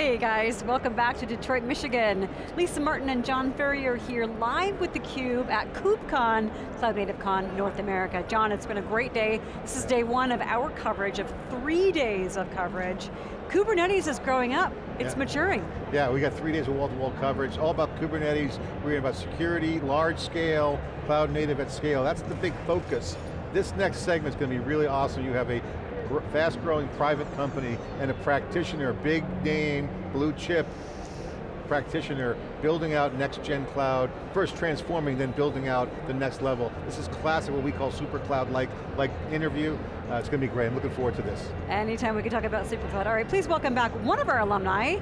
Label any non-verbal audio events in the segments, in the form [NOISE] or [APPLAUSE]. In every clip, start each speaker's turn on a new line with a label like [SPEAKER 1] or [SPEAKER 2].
[SPEAKER 1] Hey guys, welcome back to Detroit, Michigan. Lisa Martin and John Furrier here live with theCUBE at KubeCon, Cloud Native Con North America. John, it's been a great day. This is day one of our coverage of three days of coverage. Kubernetes is growing up, it's yeah. maturing.
[SPEAKER 2] Yeah, we got three days of wall-to-wall -wall coverage, all about Kubernetes, we're about security, large scale, cloud native at scale. That's the big focus. This next segment is going to be really awesome. You have a fast growing private company and a practitioner, big name, blue chip practitioner, building out next gen cloud, first transforming, then building out the next level. This is classic, what we call super cloud like, like interview. Uh, it's going to be great, I'm looking forward to this.
[SPEAKER 1] Anytime we can talk about super cloud. All right, please welcome back one of our alumni,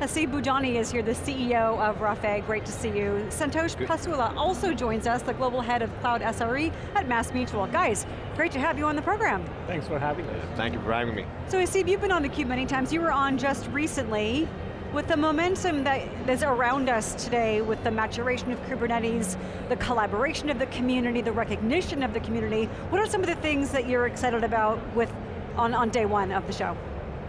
[SPEAKER 1] Haseeb Budhani is here, the CEO of Rafay, great to see you. Santosh Pasula also joins us, the Global Head of Cloud SRE at MassMutual. Guys, great to have you on the program.
[SPEAKER 3] Thanks for having me.
[SPEAKER 4] Thank you for having me.
[SPEAKER 1] So Haseeb, you've been on theCUBE many times, you were on just recently. With the momentum that is around us today, with the maturation of Kubernetes, the collaboration of the community, the recognition of the community, what are some of the things that you're excited about with on, on day one of the show?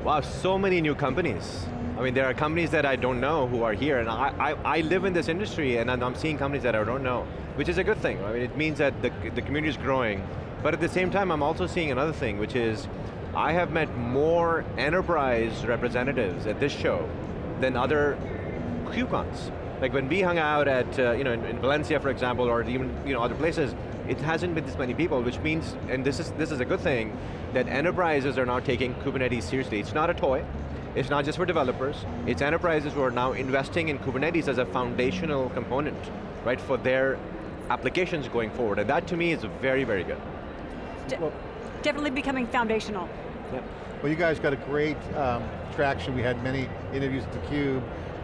[SPEAKER 4] Wow, so many new companies. I mean, there are companies that I don't know who are here, and I, I, I live in this industry, and I'm seeing companies that I don't know, which is a good thing. I mean, it means that the, the community is growing, but at the same time, I'm also seeing another thing, which is, I have met more enterprise representatives at this show than other KubeCons. Like when we hung out at, uh, you know, in, in, Valencia, for example, or even you know, other places, it hasn't been this many people, which means, and this is, this is a good thing, that enterprises are now taking Kubernetes seriously. It's not a toy, it's not just for developers, it's enterprises who are now investing in Kubernetes as a foundational component, right, for their applications going forward. And that to me is very, very good.
[SPEAKER 1] De well, definitely becoming foundational.
[SPEAKER 2] Yep. Well you guys got a great um, traction. We had many interviews at theCUBE,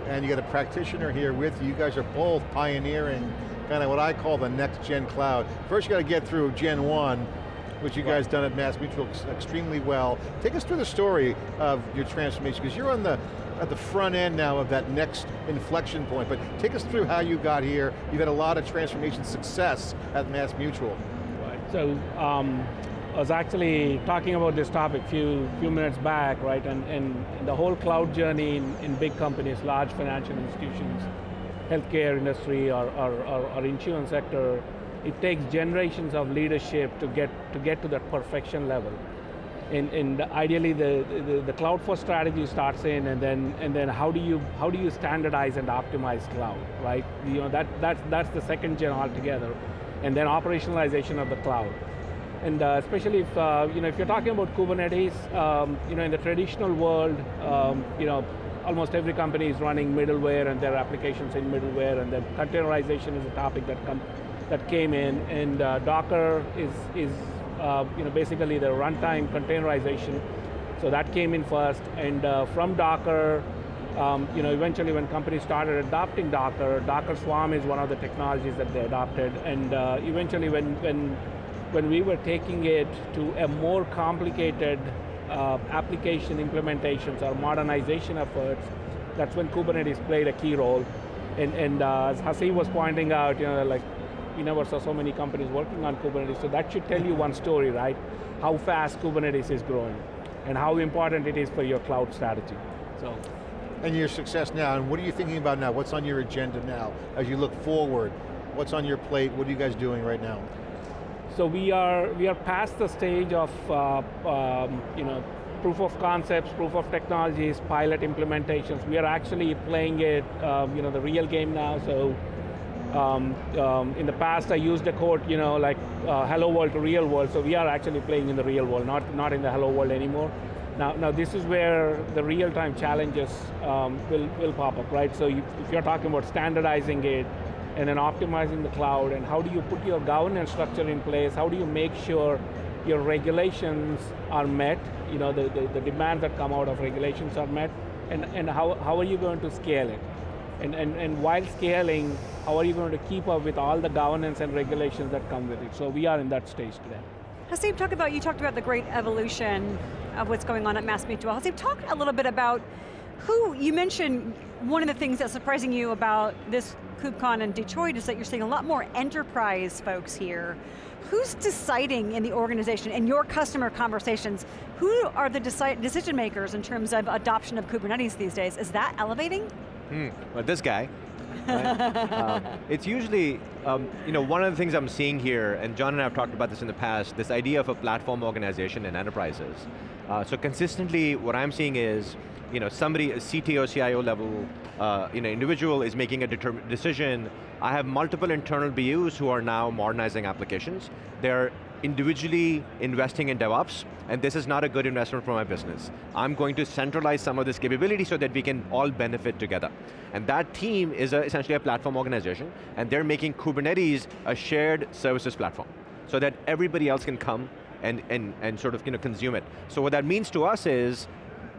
[SPEAKER 2] and you got a practitioner here with you. You guys are both pioneering kind of what I call the next gen cloud. First you got to get through Gen 1, which you guys done at Mass Mutual extremely well. Take us through the story of your transformation, because you're on the at the front end now of that next inflection point, but take us through how you got here. You've had a lot of transformation success at MassMutual.
[SPEAKER 3] Right, so um, I was actually talking about this topic a few, few minutes back, right, and, and the whole cloud journey in, in big companies, large financial institutions, healthcare industry or, or, or, or insurance sector, it takes generations of leadership to get to, get to that perfection level. And, and ideally the, the, the cloud first strategy starts in and then, and then how, do you, how do you standardize and optimize cloud, right? You know, that, that's, that's the second gen altogether. And then operationalization of the cloud. And uh, especially if, uh, you know, if you're talking about Kubernetes, um, you know, in the traditional world, um, you know, almost every company is running middleware and their applications in middleware and then containerization is a topic that comes that came in, and uh, Docker is, is uh, you know, basically the runtime containerization. So that came in first, and uh, from Docker, um, you know, eventually when companies started adopting Docker, Docker Swarm is one of the technologies that they adopted, and uh, eventually when, when, when we were taking it to a more complicated uh, application implementations or modernization efforts, that's when Kubernetes played a key role. And, and uh, as Haseeb was pointing out, you know, like we never saw so many companies working on Kubernetes, so that should tell you one story, right? How fast Kubernetes is growing and how important it is for your cloud strategy, so.
[SPEAKER 2] And your success now, and what are you thinking about now? What's on your agenda now as you look forward? What's on your plate? What are you guys doing right now?
[SPEAKER 3] So we are, we are past the stage of uh, um, you know, proof of concepts, proof of technologies, pilot implementations. We are actually playing it, um, you know, the real game now, so um, um, in the past I used a quote, you know, like uh, hello world to real world, so we are actually playing in the real world, not, not in the hello world anymore. Now, now this is where the real-time challenges um, will, will pop up, right? So you, if you're talking about standardizing it, and then optimizing the cloud, and how do you put your governance structure in place, how do you make sure your regulations are met, you know, the, the, the demands that come out of regulations are met, and, and how, how are you going to scale it? And, and, and while scaling, how are you going to keep up with all the governance and regulations that come with it? So we are in that stage today.
[SPEAKER 1] Haseeb, talk about, you talked about the great evolution of what's going on at MassMutual. Haseeb, talk a little bit about who, you mentioned one of the things that's surprising you about this KubeCon in Detroit is that you're seeing a lot more enterprise folks here. who's deciding in the organization, in your customer conversations, who are the decision makers in terms of adoption of Kubernetes these days? Is that elevating?
[SPEAKER 4] Hmm, well this guy. Right? um, [LAUGHS] it's usually, um, you know, one of the things I'm seeing here, and John and I have talked about this in the past, this idea of a platform organization in enterprises. Uh, so consistently, what I'm seeing is, you know, somebody, a CTO, CIO level, uh, you know, individual is making a decision. I have multiple internal BUs who are now modernizing applications. They're individually investing in DevOps, and this is not a good investment for my business. I'm going to centralize some of this capability so that we can all benefit together. And that team is a, essentially a platform organization, and they're making Kubernetes a shared services platform, so that everybody else can come and, and, and sort of you know, consume it. So what that means to us is,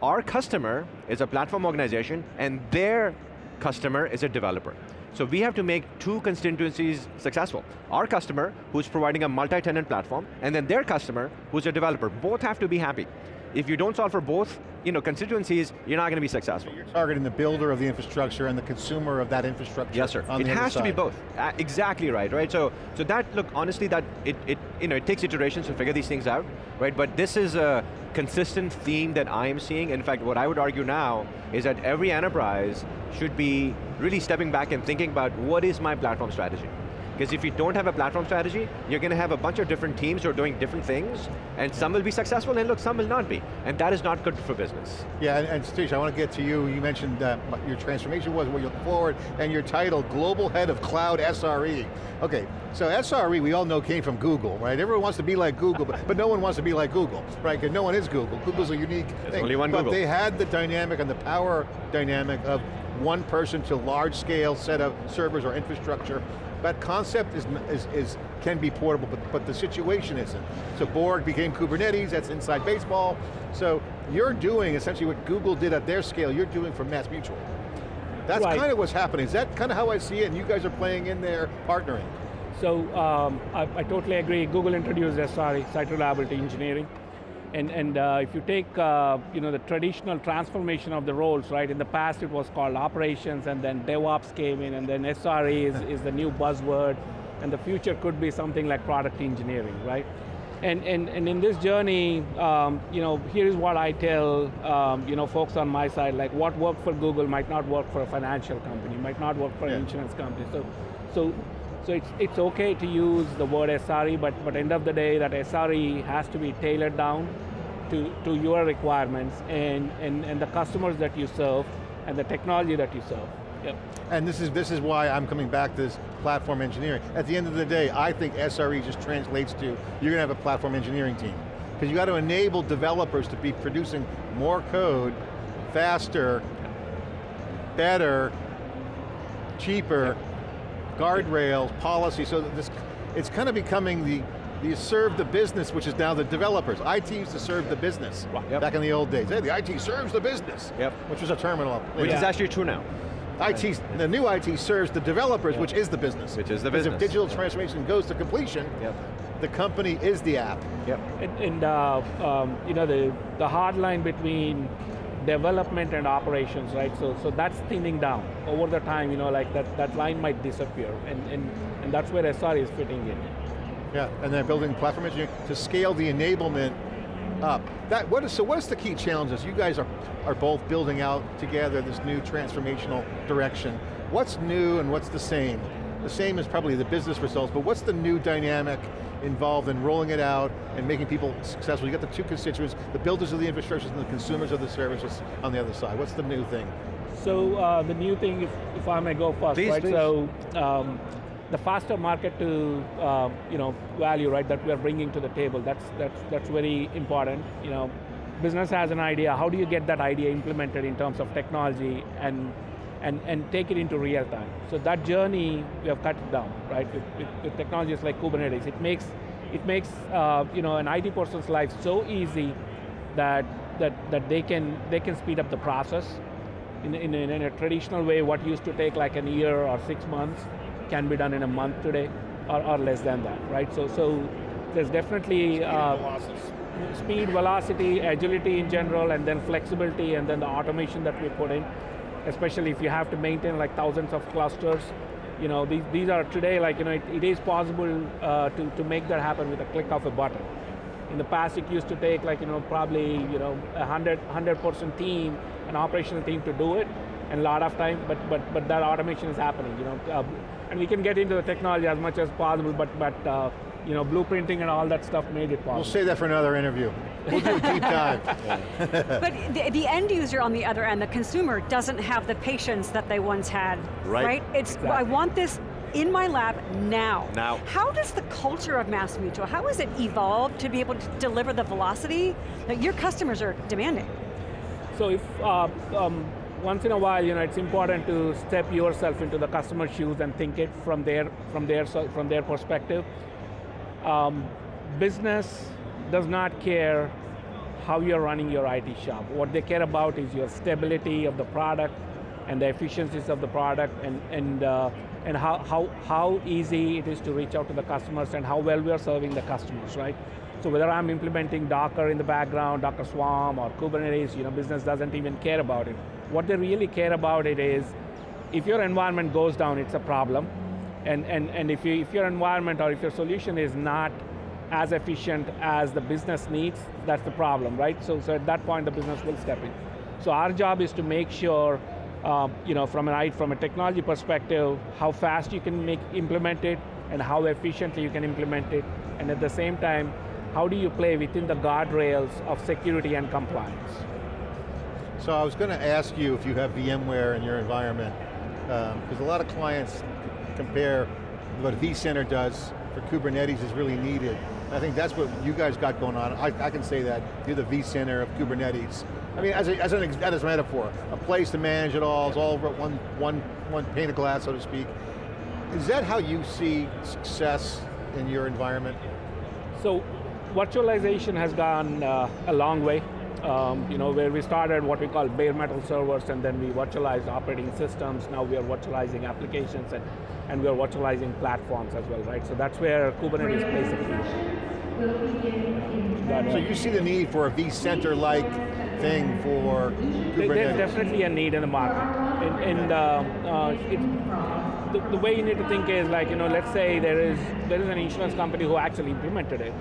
[SPEAKER 4] our customer is a platform organization, and their customer is a developer. So we have to make two constituencies successful. Our customer, who's providing a multi-tenant platform, and then their customer, who's a developer. Both have to be happy. If you don't solve for both you know, constituencies, you're not going to be successful.
[SPEAKER 2] You're targeting the builder of the infrastructure and the consumer of that infrastructure.
[SPEAKER 4] Yes, sir. it has to be both. Uh, exactly right, right? So, so that, look, honestly, that it, it, you know, it takes iterations to figure these things out, right? But this is a consistent theme that I am seeing. In fact, what I would argue now is that every enterprise should be really stepping back and thinking about what is my platform strategy? Because if you don't have a platform strategy, you're going to have a bunch of different teams who are doing different things, and some will be successful, and look, some will not be. And that is not good for business.
[SPEAKER 2] Yeah, and, and Satish, I want to get to you. You mentioned uh, your transformation was, where you look forward, and your title, Global Head of Cloud SRE. Okay, so SRE, we all know came from Google, right? Everyone wants to be like Google, but, but no one wants to be like Google, right? Because no one is Google. Google's a unique
[SPEAKER 4] There's
[SPEAKER 2] thing.
[SPEAKER 4] only one
[SPEAKER 2] but
[SPEAKER 4] Google.
[SPEAKER 2] they had the dynamic and the power dynamic of one person to large scale set of servers or infrastructure that concept is, is, is, can be portable, but, but the situation isn't. So Borg became Kubernetes, that's inside baseball. So you're doing essentially what Google did at their scale, you're doing for Mass Mutual. That's right. kind of what's happening. Is that kind of how I see it, and you guys are playing in there, partnering?
[SPEAKER 3] So um, I, I, totally agree. Google introduced SRE, Site Reliability Engineering. And, and uh, if you take uh, you know, the traditional transformation of the roles, right, in the past it was called operations and then DevOps came in and then SRE is, [LAUGHS] is the new buzzword and the future could be something like product engineering, right? And, and, and in this journey, um, you know, here's what I tell um, you know, folks on my side, like what worked for Google might not work for a financial company, might not work for yeah. an insurance company. So, so so it's, it's okay to use the word SRE, but, but end of the day, that SRE has to be tailored down to, to your requirements and, and, and the customers that you serve and the technology that you serve. Yep.
[SPEAKER 2] And this is, this is why I'm coming back to this platform engineering. At the end of the day, I think SRE just translates to, you're going to have a platform engineering team. Because you got to enable developers to be producing more code, faster, better, cheaper, yep guardrails, policy, so that this, it's kind of becoming the, you serve the business, which is now the developers. IT used to serve the business, yep. back in the old days. Hey, the IT serves the business,
[SPEAKER 4] yep.
[SPEAKER 2] which was a terminal.
[SPEAKER 4] Which yeah. is actually true now.
[SPEAKER 2] IT, the new IT serves the developers, which is the business.
[SPEAKER 4] Which is the business.
[SPEAKER 2] if digital transformation goes to completion,
[SPEAKER 4] yep.
[SPEAKER 2] the company is the app.
[SPEAKER 3] Yep. And, and uh, um, you know, the, the hard line between development and operations, right? So, so that's thinning down. Over the time, you know, like that, that line might disappear, and, and, and that's where SR is fitting in.
[SPEAKER 2] Yeah, and then building platform engineering to scale the enablement up. That, what is, so what is the key challenges? You guys are, are both building out together this new transformational direction. What's new and what's the same? The same is probably the business results, but what's the new dynamic involved in rolling it out and making people successful. You got the two constituents, the builders of the infrastructures and the consumers of the services on the other side. What's the new thing?
[SPEAKER 3] So uh, the new thing, if, if I may go first,
[SPEAKER 2] please,
[SPEAKER 3] right?
[SPEAKER 2] Please.
[SPEAKER 3] So um, the faster market to uh, you know value, right? That we are bringing to the table. That's that's that's very important. You know, business has an idea. How do you get that idea implemented in terms of technology and and, and take it into real time. So that journey, we have cut it down, right? With, with, with technologies like Kubernetes, it makes, it makes uh, you know, an IT person's life so easy that, that, that they, can, they can speed up the process. In, in, in a traditional way, what used to take like a year or six months can be done in a month today, or, or less than that, right? So, so there's definitely
[SPEAKER 2] speed, uh, velocity.
[SPEAKER 3] speed, velocity, agility in general, and then flexibility, and then the automation that we put in especially if you have to maintain like thousands of clusters, You know, these, these are today, like, you know, it, it is possible uh, to, to make that happen with a click of a button. In the past, it used to take like, you know, probably, you know, a 100, 100 person team, an operational team to do it, and a lot of time, but, but, but that automation is happening, you know. Uh, and we can get into the technology as much as possible, but, but uh, you know, blueprinting and all that stuff made it possible.
[SPEAKER 2] We'll save that for another interview. We'll do a deep [LAUGHS] dive. [LAUGHS]
[SPEAKER 1] but the, the, end user on the other end, the consumer, doesn't have the patience that they once had, right? right? It's, exactly. I want this in my lab now.
[SPEAKER 4] Now.
[SPEAKER 1] How does the culture of Mass Mutual, how has it evolved to be able to deliver the velocity that your customers are demanding?
[SPEAKER 3] So if, uh, um, once in a while, you know, it's important to step yourself into the customer's shoes and think it from their, from their, from their perspective. Um, business does not care how you're running your IT shop. What they care about is your stability of the product and the efficiencies of the product and, and, uh, and how, how, how easy it is to reach out to the customers and how well we are serving the customers, right? So whether I'm implementing Docker in the background, Docker Swarm or Kubernetes, you know, business doesn't even care about it. What they really care about it is, if your environment goes down, it's a problem. And, and, and if, you, if your environment or if your solution is not as efficient as the business needs, that's the problem, right? So, so at that point, the business will step in. So our job is to make sure, uh, you know, from an from a technology perspective, how fast you can make implement it, and how efficiently you can implement it, and at the same time, how do you play within the guardrails of security and compliance?
[SPEAKER 2] So I was going to ask you if you have VMware in your environment, because um, a lot of clients compare what vCenter does for Kubernetes is really needed. I think that's what you guys got going on. I, I can say that, you're the vCenter of Kubernetes. I mean, as, a, as, an, as a metaphor, a place to manage it all, it's all over one, one, one pane of glass, so to speak. Is that how you see success in your environment?
[SPEAKER 3] So, virtualization has gone uh, a long way. Um, you know, where we started what we call bare metal servers and then we virtualized operating systems, now we are virtualizing applications and, and we are virtualizing platforms as well, right? So that's where Kubernetes plays a
[SPEAKER 2] key. So you see the need for a vCenter-like thing for Kubernetes?
[SPEAKER 3] There's definitely a need in the market. And, and uh, uh, it, the, the way you need to think is like, you know, let's say there is, there is an insurance company who actually implemented it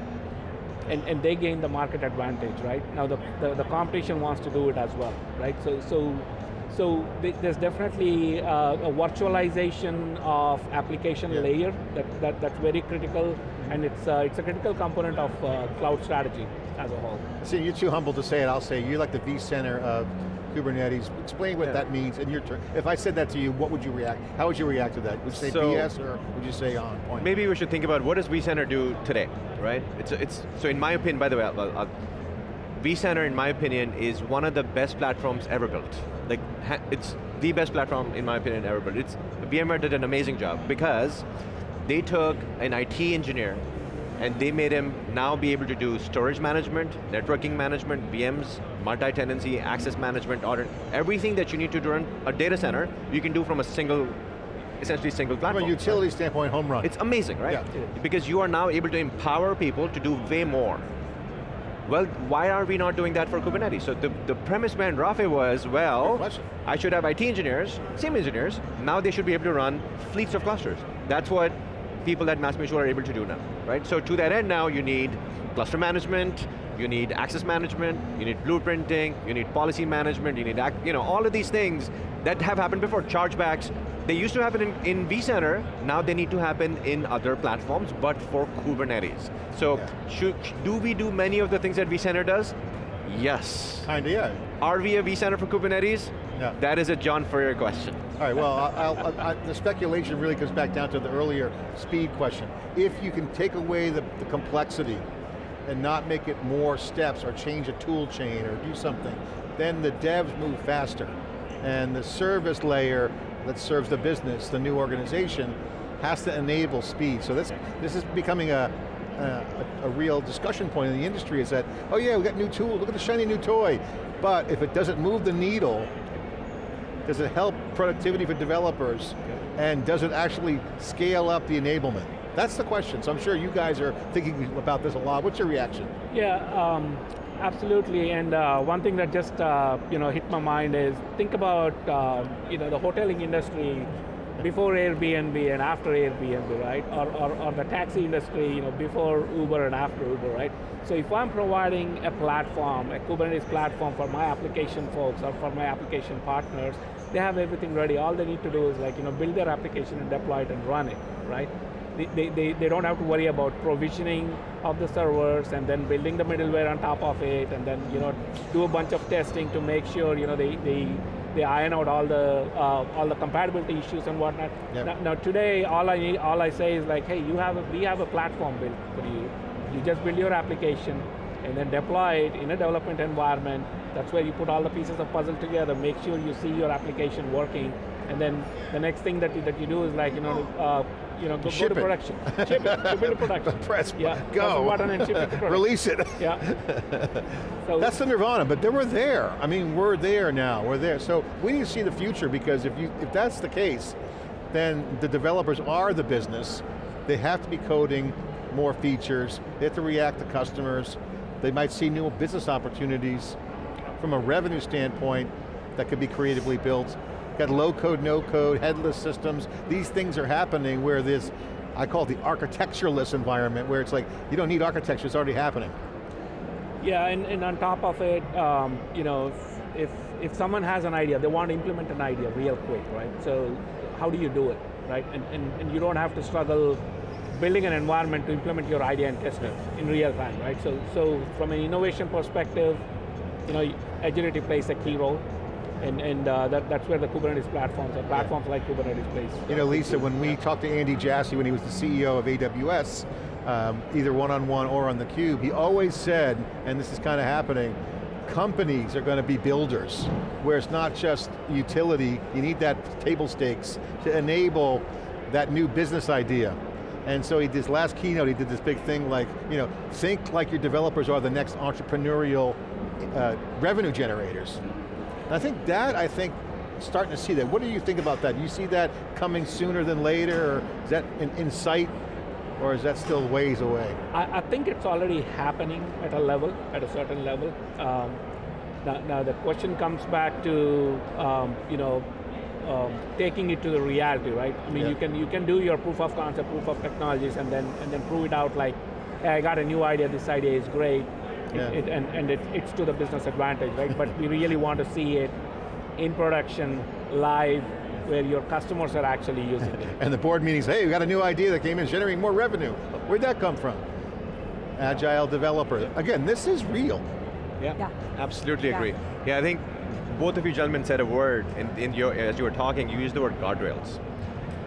[SPEAKER 3] and, and they gain the market advantage, right? Now the, the, the competition wants to do it as well, right? So, so, so there's definitely uh, a virtualization of application yeah. layer that, that, that's very critical and it's, uh, it's a critical component of uh, cloud strategy as a whole.
[SPEAKER 2] See, you're too humble to say it, I'll say, you're like the vCenter of Kubernetes. Explain what yeah. that means in your turn. If I said that to you, what would you react? How would you react to that? Would you say so, BS or would you say on point?
[SPEAKER 4] Maybe we should think about what does vCenter do today, right? It's, it's, so in my opinion, by the way, I'll, I'll, vCenter, in my opinion, is one of the best platforms ever built. Like, it's the best platform, in my opinion, ever built. It's, VMware did an amazing job because they took an IT engineer and they made him now be able to do storage management, networking management, VMs, multi-tenancy, access management, audit, everything that you need to run a data center, you can do from a single, essentially single platform.
[SPEAKER 2] From a utility standpoint, home run.
[SPEAKER 4] It's amazing, right? Yeah. Because you are now able to empower people to do way more. Well, why are we not doing that for Kubernetes? So the, the premise behind Rafay was, well, I should have IT engineers, same engineers, now they should be able to run fleets of clusters. That's what people at MassMutual are able to do now, right? So to that end now, you need cluster management, you need access management, you need blueprinting, you need policy management, you need, you know, all of these things that have happened before. Chargebacks, they used to happen in, in vCenter, now they need to happen in other platforms, but for Kubernetes. So yeah. should, do we do many of the things that vCenter does? Yes.
[SPEAKER 2] Kinda, yeah.
[SPEAKER 4] Are we a vCenter for Kubernetes?
[SPEAKER 2] Yeah.
[SPEAKER 4] That is a John Furrier question.
[SPEAKER 2] All right, well, I'll, I, the speculation really comes back down to the earlier speed question. If you can take away the, the complexity and not make it more steps or change a tool chain or do something, then the devs move faster. And the service layer that serves the business, the new organization, has to enable speed. So this, this is becoming a, a, a, real discussion point in the industry is that, oh yeah, we got new tools, look at the shiny new toy. But if it doesn't move the needle, does it help productivity for developers? And does it actually scale up the enablement? That's the question, so I'm sure you guys are thinking about this a lot. What's your reaction?
[SPEAKER 3] Yeah, um, absolutely, and uh, one thing that just uh, you know hit my mind is, think about uh, you know the hoteling industry before Airbnb and after Airbnb, right? Or, or, or the taxi industry, you know, before Uber and after Uber, right? So if I'm providing a platform, a Kubernetes platform for my application folks or for my application partners, they have everything ready. All they need to do is like, you know, build their application and deploy it and run it, right? They, they, they don't have to worry about provisioning of the servers and then building the middleware on top of it and then, you know, do a bunch of testing to make sure, you know, they, they, they iron out all the, uh, all the compatibility issues and whatnot.
[SPEAKER 2] Yep.
[SPEAKER 3] Now, now today, all I, need, all I say is like, hey, you have a, we have a platform built for you you just build your application and then deploy it in a development environment. That's where you put all the pieces of puzzle together, make sure you see your application working, and then the next thing that you, that you do is like, you know, uh, you know, go,
[SPEAKER 2] Ship
[SPEAKER 3] go to
[SPEAKER 2] it.
[SPEAKER 3] production. ship it, ship it to production. [LAUGHS]
[SPEAKER 2] Press,
[SPEAKER 3] yeah,
[SPEAKER 2] go.
[SPEAKER 3] Button and ship it to [LAUGHS] production.
[SPEAKER 2] Release it.
[SPEAKER 3] Yeah. [LAUGHS] So
[SPEAKER 2] That's the nirvana, but then we're there. I mean, we're there now, we're there. So we need to see the future because if, you, if that's the case, then the developers are the business. They have to be coding more features. They have to react to customers. They might see new business opportunities from a revenue standpoint that could be creatively built. Got low code, no code, headless systems. These things are happening where this, I call it the architectureless environment, where it's like, you don't need architecture, it's already happening.
[SPEAKER 3] Yeah, and, and on top of it, um, you know, if, if someone has an idea, they want to implement an idea real quick, right? So how do you do it, right? And, and, and you don't have to struggle building an environment to implement your idea and test it in real time, right? So, so from an innovation perspective, you know, agility plays a key role, and, and uh, that, that's where the Kubernetes platforms, or platforms like Kubernetes plays.
[SPEAKER 2] You know, Lisa, when we talked to Andy Jassy when he was the CEO of AWS, um, either one-on-one or on theCUBE, he always said, and this is kind of happening, companies are going to be builders, where it's not just utility, you need that table stakes to enable that new business idea. And so he, this last keynote, he did this big thing like, you know, think like your developers are the next entrepreneurial uh, revenue generators. And I think that, I think, starting to see that. What do you think about that? Do You see that coming sooner than later, or is that in, in sight, or is that still ways away?
[SPEAKER 3] I, I think it's already happening at a level, at a certain level. Um, now, now the question comes back to, um, you know, um, taking it to the reality, right? I mean,
[SPEAKER 2] Yeah.
[SPEAKER 3] you can you can do your proof of concept, proof of technologies, and then and then prove it out like, hey, I got a new idea. This idea is great,
[SPEAKER 2] Yeah.
[SPEAKER 3] it, and and it, it's to the business advantage, right? but we really want to see it in production, live, where your customers are actually using it. [LAUGHS]
[SPEAKER 2] And the board meetings, hey, we got a new idea that came in, generating more revenue. Where'd that come from? Agile developer. Again, this is real.
[SPEAKER 3] Yeah.
[SPEAKER 1] Yeah.
[SPEAKER 4] Absolutely
[SPEAKER 1] Yeah.
[SPEAKER 4] agree. Yeah, I think both of you gentlemen said a word, in, in your, as you were talking, you used the word guardrails.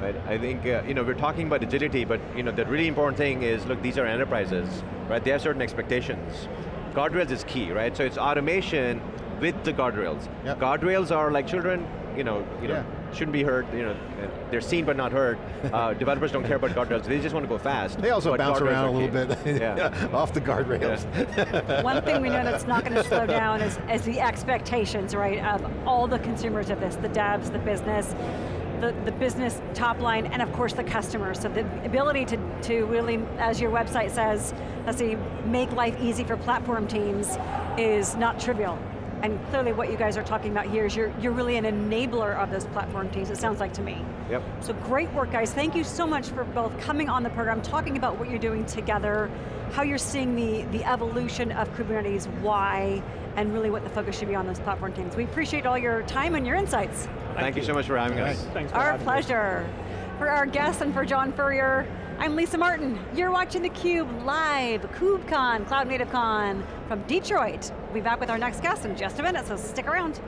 [SPEAKER 4] Right? I think, uh, you know, we're talking about agility, but you know, the really important thing is, look, these are enterprises, right? They have certain expectations. Guardrails is key, right? So it's automation with the guardrails.
[SPEAKER 2] Yep.
[SPEAKER 4] Guardrails are like children, you know, you know,
[SPEAKER 2] Yeah.
[SPEAKER 4] shouldn't be hurt, you know, uh, they're seen but not heard. Uh, [LAUGHS] developers don't care about guardrails, they just want to go fast.
[SPEAKER 2] They also
[SPEAKER 4] but
[SPEAKER 2] bounce
[SPEAKER 4] guardrails
[SPEAKER 2] around a little
[SPEAKER 4] key.
[SPEAKER 2] bit [LAUGHS]
[SPEAKER 4] yeah. [LAUGHS]
[SPEAKER 2] off the guardrails.
[SPEAKER 1] One thing we know that's not going to slow down is, is the expectations, right, of all the consumers of this, the devs, the business, the, the business top line, and of course the customers. So the ability to, to really, as your website says, let's see, make life easy for platform teams is not trivial. And clearly what you guys are talking about here is you're, you're really an enabler of those platform teams, it sounds like to me.
[SPEAKER 4] Yep.
[SPEAKER 1] So great work, guys. Thank you so much for both coming on the program, talking about what you're doing together, how you're seeing the, the evolution of Kubernetes, why, and really what the focus should be on those platform teams. We appreciate all your time and your insights.
[SPEAKER 4] Thank, you so much for having
[SPEAKER 2] All
[SPEAKER 4] us.
[SPEAKER 2] right.
[SPEAKER 3] Thanks for
[SPEAKER 1] Our
[SPEAKER 3] having us.
[SPEAKER 1] pleasure. For our guests and for John Furrier, I'm Lisa Martin. You're watching theCUBE live, KubeCon, Cloud Native Con from Detroit. We'll be back with our next guest in just a minute, so stick around.